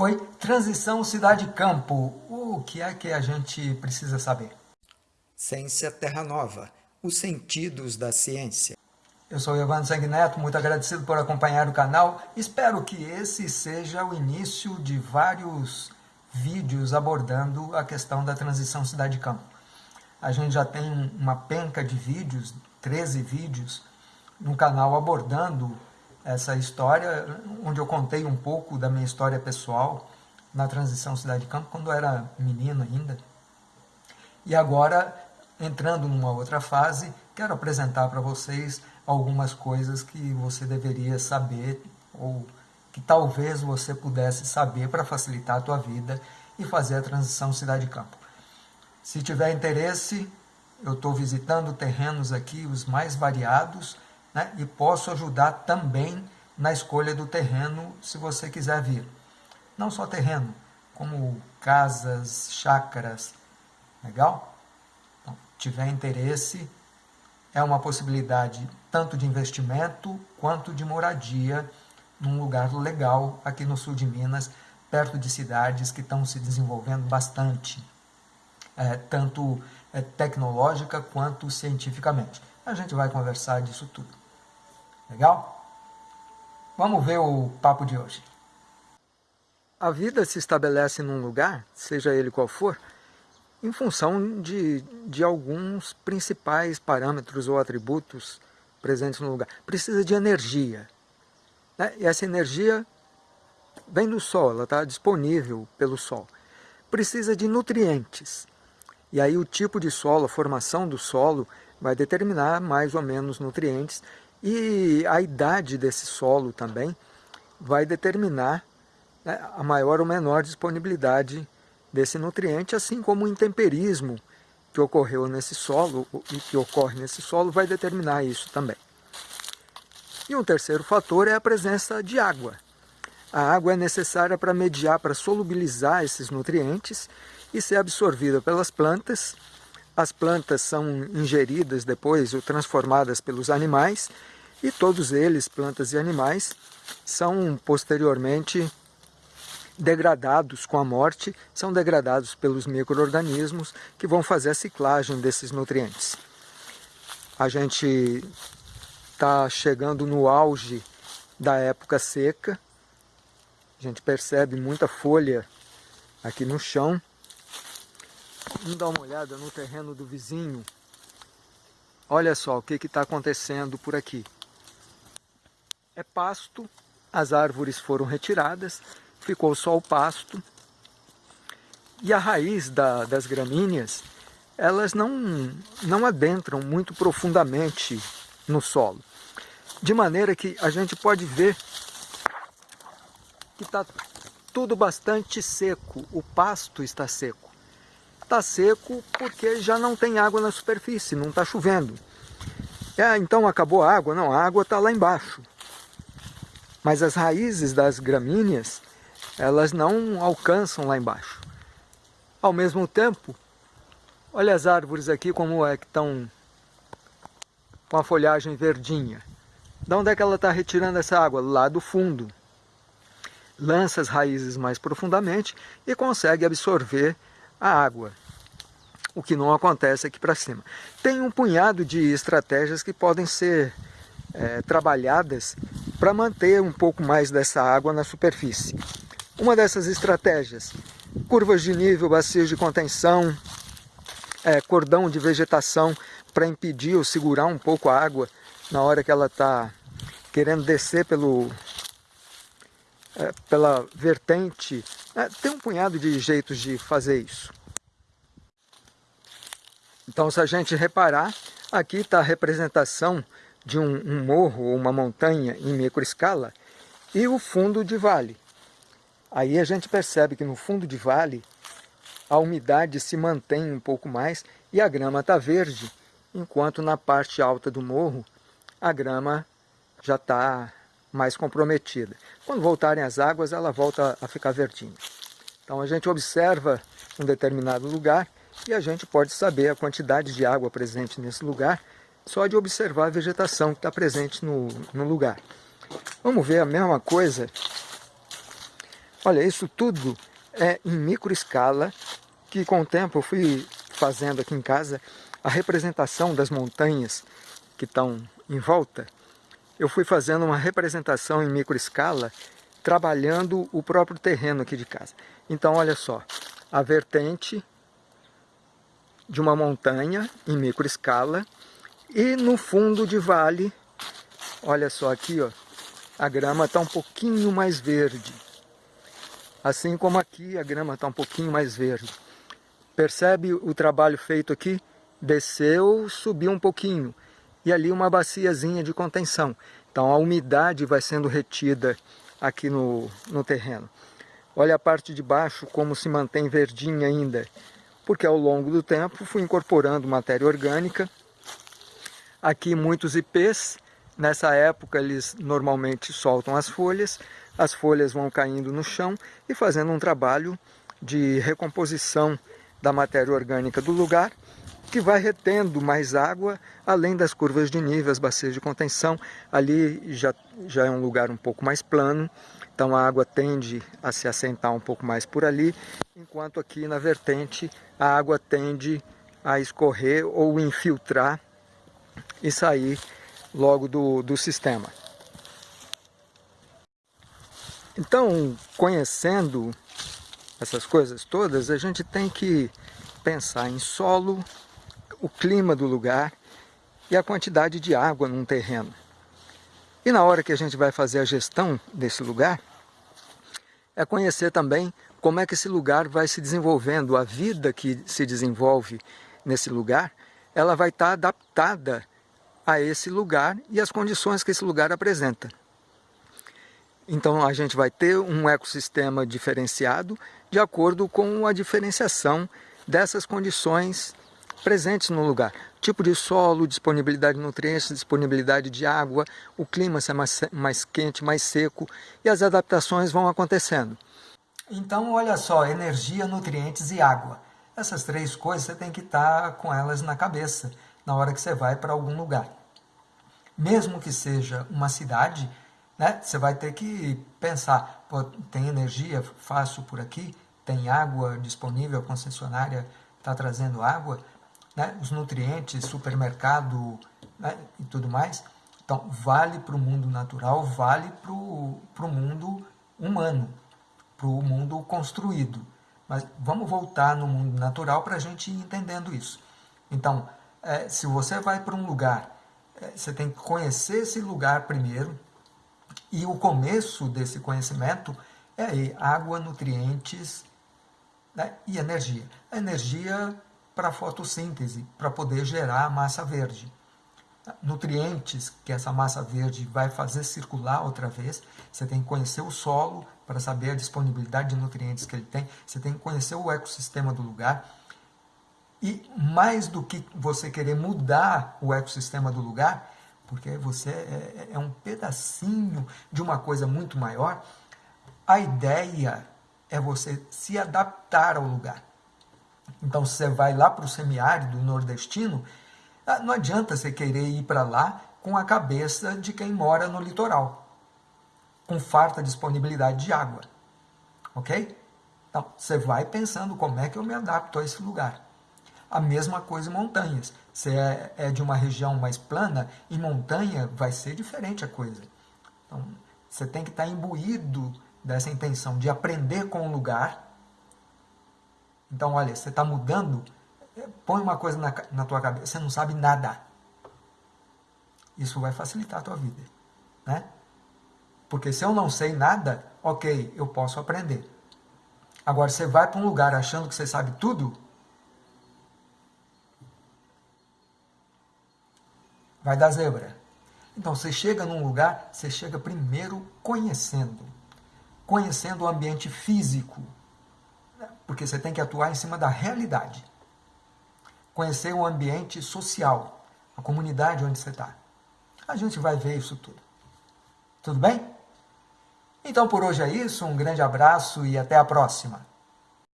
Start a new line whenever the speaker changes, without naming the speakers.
Oi, transição cidade-campo. O que é que a gente precisa saber?
Ciência Terra Nova, os sentidos da ciência.
Eu sou Evandro Sanguineto, muito agradecido por acompanhar o canal. Espero que esse seja o início de vários vídeos abordando a questão da transição cidade-campo. A gente já tem uma penca de vídeos, 13 vídeos, no canal abordando essa história, onde eu contei um pouco da minha história pessoal na transição cidade-campo, quando eu era menino ainda. E agora entrando numa outra fase, quero apresentar para vocês algumas coisas que você deveria saber ou que talvez você pudesse saber para facilitar a tua vida e fazer a transição cidade-campo. Se tiver interesse, eu estou visitando terrenos aqui, os mais variados, né, e posso ajudar também na escolha do terreno, se você quiser vir. Não só terreno, como casas, chácaras, legal? tiver interesse, é uma possibilidade tanto de investimento quanto de moradia num lugar legal aqui no sul de Minas, perto de cidades que estão se desenvolvendo bastante, é, tanto é, tecnológica quanto cientificamente. A gente vai conversar disso tudo. Legal? Vamos ver o papo de hoje. A vida se estabelece num lugar, seja ele qual for, em função de, de alguns principais parâmetros ou atributos presentes no lugar. Precisa de energia. Né? E essa energia vem do Sol, ela está disponível pelo Sol. Precisa de nutrientes. E aí o tipo de solo, a formação do solo, vai determinar mais ou menos nutrientes. E a idade desse solo também vai determinar né, a maior ou menor disponibilidade desse nutriente, assim como o intemperismo que ocorreu nesse solo e que ocorre nesse solo vai determinar isso também. E um terceiro fator é a presença de água. A água é necessária para mediar, para solubilizar esses nutrientes e ser absorvida pelas plantas. As plantas são ingeridas depois ou transformadas pelos animais e todos eles, plantas e animais, são posteriormente degradados com a morte, são degradados pelos micro-organismos que vão fazer a ciclagem desses nutrientes. A gente está chegando no auge da época seca, a gente percebe muita folha aqui no chão. Vamos dar uma olhada no terreno do vizinho. Olha só o que está acontecendo por aqui. É pasto, as árvores foram retiradas, ficou só o pasto. E a raiz da, das gramíneas, elas não, não adentram muito profundamente no solo. De maneira que a gente pode ver que está tudo bastante seco, o pasto está seco. Está seco porque já não tem água na superfície, não está chovendo. É, então acabou a água? Não, a água está lá embaixo. Mas as raízes das gramíneas elas não alcançam lá embaixo. Ao mesmo tempo, olha as árvores aqui como é que estão com a folhagem verdinha. De onde é que ela está retirando essa água? Lá do fundo. Lança as raízes mais profundamente e consegue absorver a água. O que não acontece aqui para cima. Tem um punhado de estratégias que podem ser é, trabalhadas para manter um pouco mais dessa água na superfície. Uma dessas estratégias, curvas de nível, bacias de contenção, é, cordão de vegetação para impedir ou segurar um pouco a água na hora que ela está querendo descer pelo, é, pela vertente. É, tem um punhado de jeitos de fazer isso. Então, se a gente reparar, aqui está a representação de um, um morro ou uma montanha em microescala e o fundo de vale. Aí a gente percebe que no fundo de vale a umidade se mantém um pouco mais e a grama está verde, enquanto na parte alta do morro a grama já está mais comprometida. Quando voltarem as águas, ela volta a ficar verdinha. Então a gente observa um determinado lugar e a gente pode saber a quantidade de água presente nesse lugar só de observar a vegetação que está presente no, no lugar. Vamos ver a mesma coisa Olha, isso tudo é em micro escala, que com o tempo eu fui fazendo aqui em casa a representação das montanhas que estão em volta. Eu fui fazendo uma representação em micro escala, trabalhando o próprio terreno aqui de casa. Então, olha só, a vertente de uma montanha em micro escala e no fundo de vale, olha só aqui, ó, a grama está um pouquinho mais verde. Assim como aqui a grama está um pouquinho mais verde. Percebe o trabalho feito aqui? Desceu, subiu um pouquinho. E ali uma baciazinha de contenção. Então a umidade vai sendo retida aqui no, no terreno. Olha a parte de baixo como se mantém verdinha ainda. Porque ao longo do tempo fui incorporando matéria orgânica. Aqui muitos ipês. Nessa época eles normalmente soltam as folhas as folhas vão caindo no chão e fazendo um trabalho de recomposição da matéria orgânica do lugar, que vai retendo mais água, além das curvas de nível, as bacias de contenção. Ali já, já é um lugar um pouco mais plano, então a água tende a se assentar um pouco mais por ali, enquanto aqui na vertente a água tende a escorrer ou infiltrar e sair logo do, do sistema. Então, conhecendo essas coisas todas, a gente tem que pensar em solo, o clima do lugar e a quantidade de água num terreno. E na hora que a gente vai fazer a gestão desse lugar, é conhecer também como é que esse lugar vai se desenvolvendo, a vida que se desenvolve nesse lugar, ela vai estar adaptada a esse lugar e as condições que esse lugar apresenta. Então a gente vai ter um ecossistema diferenciado de acordo com a diferenciação dessas condições presentes no lugar. Tipo de solo, disponibilidade de nutrientes, disponibilidade de água, o clima ser mais, mais quente, mais seco e as adaptações vão acontecendo. Então olha só, energia, nutrientes e água. Essas três coisas você tem que estar com elas na cabeça na hora que você vai para algum lugar. Mesmo que seja uma cidade, né? Você vai ter que pensar, tem energia fácil por aqui, tem água disponível, a concessionária está trazendo água, né? os nutrientes, supermercado né? e tudo mais. Então, vale para o mundo natural, vale para o mundo humano, para o mundo construído. Mas vamos voltar no mundo natural para a gente ir entendendo isso. Então, é, se você vai para um lugar, é, você tem que conhecer esse lugar primeiro, e o começo desse conhecimento é aí, água, nutrientes né, e energia. A energia para a fotossíntese, para poder gerar a massa verde. Nutrientes que essa massa verde vai fazer circular outra vez. Você tem que conhecer o solo para saber a disponibilidade de nutrientes que ele tem. Você tem que conhecer o ecossistema do lugar. E mais do que você querer mudar o ecossistema do lugar, porque você é, é, é um pedacinho de uma coisa muito maior, a ideia é você se adaptar ao lugar. Então, se você vai lá para o semiárido nordestino, ah, não adianta você querer ir para lá com a cabeça de quem mora no litoral, com farta disponibilidade de água. Ok? Então, você vai pensando como é que eu me adapto a esse lugar. A mesma coisa em montanhas. Se é, é de uma região mais plana, em montanha vai ser diferente a coisa. Então, você tem que estar imbuído dessa intenção de aprender com o lugar. Então, olha, você está mudando, é, põe uma coisa na, na tua cabeça, você não sabe nada. Isso vai facilitar a tua vida. Né? Porque se eu não sei nada, ok, eu posso aprender. Agora, você vai para um lugar achando que você sabe tudo, vai dar zebra. Então, você chega num lugar, você chega primeiro conhecendo. Conhecendo o ambiente físico. Porque você tem que atuar em cima da realidade. Conhecer o ambiente social, a comunidade onde você está. A gente vai ver isso tudo. Tudo bem? Então, por hoje é isso. Um grande abraço e até a próxima.